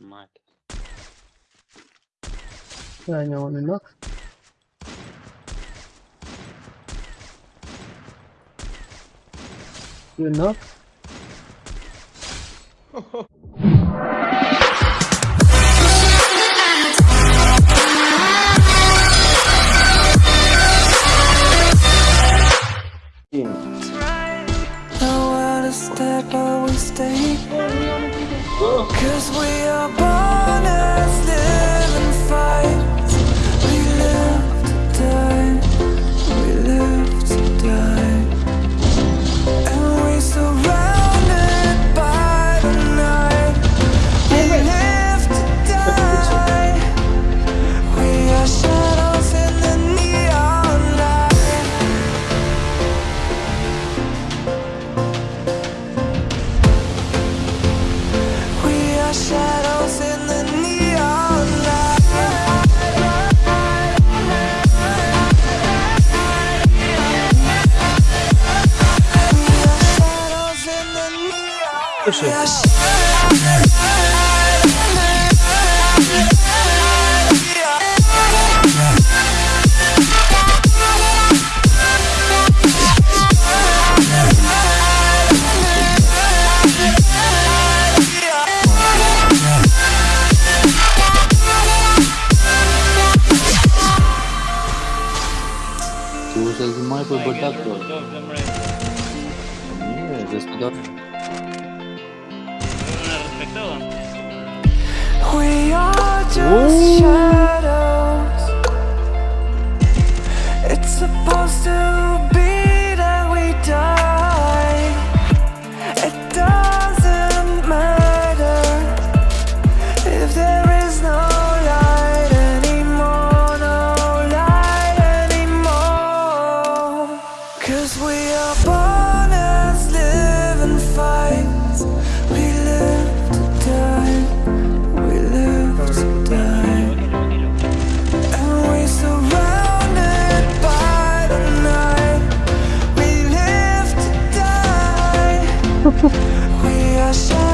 мать. Да, не он и ног. You're not? Cause we слышишь? Слушай, зимой бы бардак был. Не, здесь куда-то. Ooh. 不会。